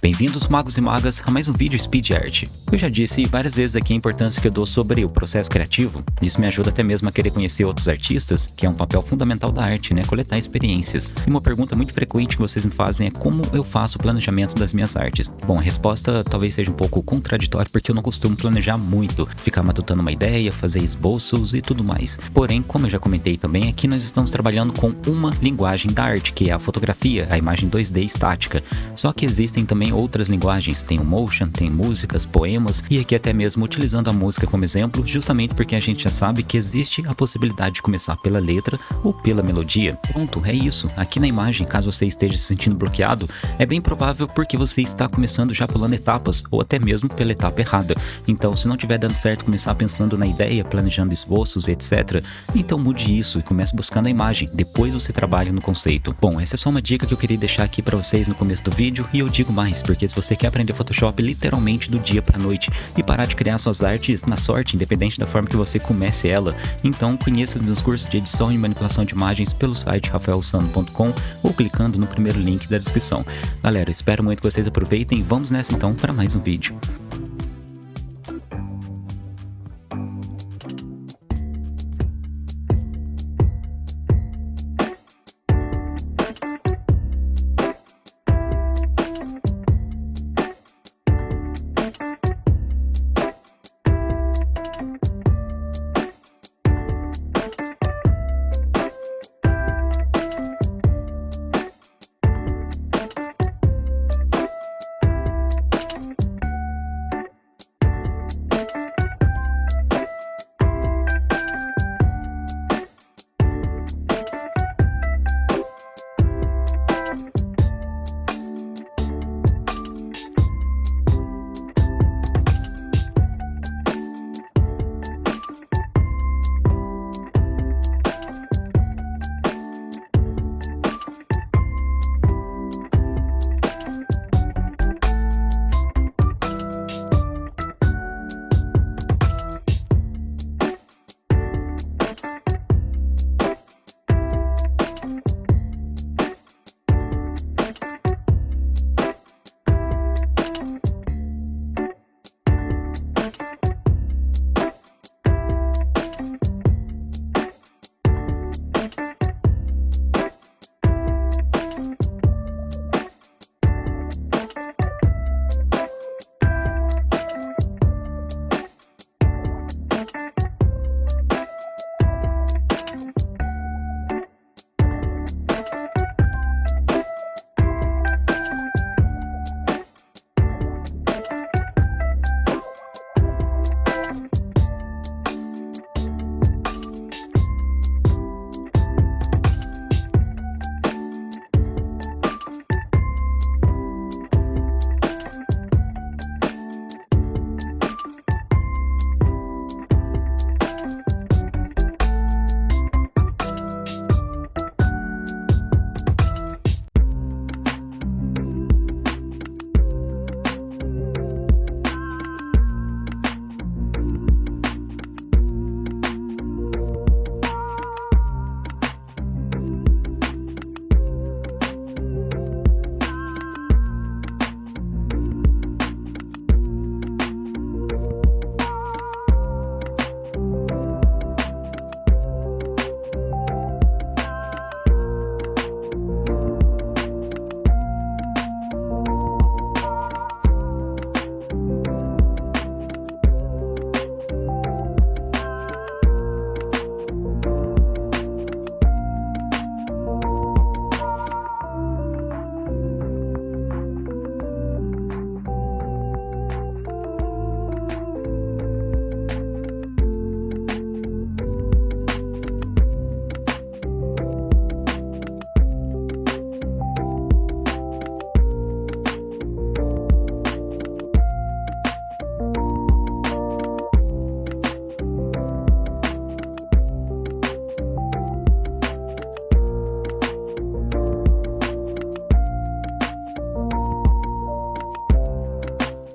Bem-vindos magos e magas a mais um vídeo Speed Art. Eu já disse várias vezes aqui a importância que eu dou sobre o processo criativo. Isso me ajuda até mesmo a querer conhecer outros artistas, que é um papel fundamental da arte, né? Coletar experiências. E uma pergunta muito frequente que vocês me fazem é como eu faço o planejamento das minhas artes. Bom, a resposta talvez seja um pouco contraditória porque eu não costumo planejar muito, ficar matutando uma ideia, fazer esboços e tudo mais. Porém, como eu já comentei também, aqui nós estamos trabalhando com uma linguagem da arte, que é a fotografia, a imagem 2D estática. Só que existem também também outras linguagens, tem o motion, tem músicas, poemas e aqui até mesmo utilizando a música como exemplo, justamente porque a gente já sabe que existe a possibilidade de começar pela letra ou pela melodia. Pronto, é isso. Aqui na imagem, caso você esteja se sentindo bloqueado, é bem provável porque você está começando já pulando etapas ou até mesmo pela etapa errada. Então, se não estiver dando certo começar pensando na ideia, planejando esboços, etc, então mude isso e comece buscando a imagem, depois você trabalha no conceito. Bom, essa é só uma dica que eu queria deixar aqui para vocês no começo do vídeo e eu digo mais, porque se você quer aprender Photoshop literalmente do dia para noite e parar de criar suas artes na sorte, independente da forma que você comece ela, então conheça meus cursos de edição e manipulação de imagens pelo site rafaelsano.com ou clicando no primeiro link da descrição. Galera, espero muito que vocês aproveitem e vamos nessa então para mais um vídeo.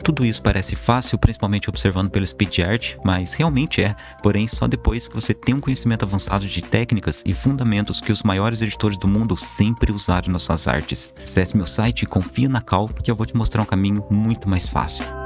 Tudo isso parece fácil, principalmente observando pelo speed art, mas realmente é, porém só depois que você tem um conhecimento avançado de técnicas e fundamentos que os maiores editores do mundo sempre usaram nas suas artes. Acesse meu site e confia na Cal, que eu vou te mostrar um caminho muito mais fácil.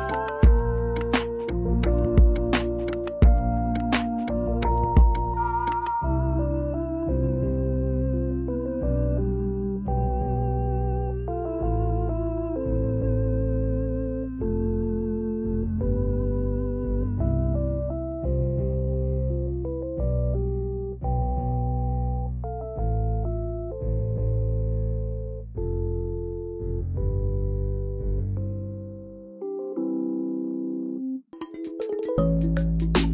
あ!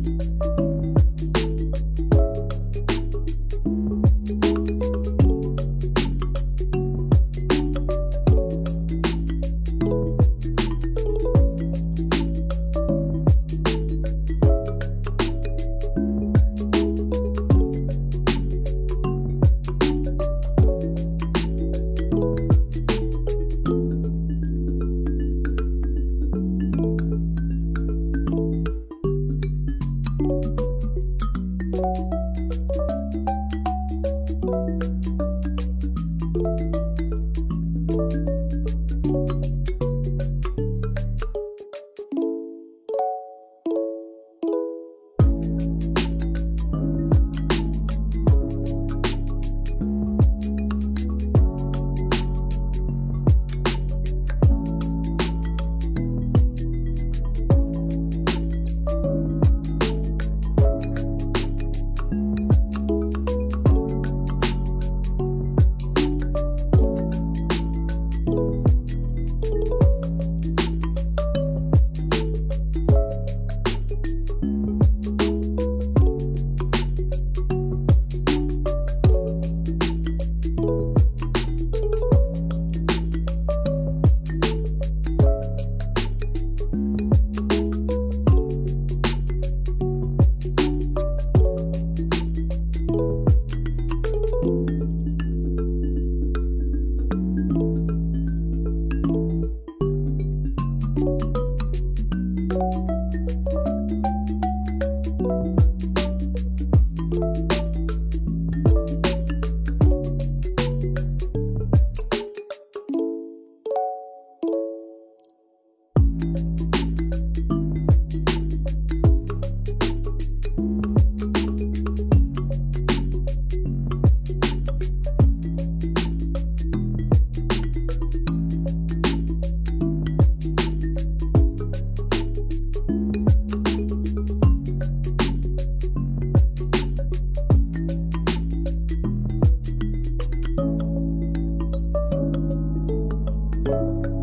you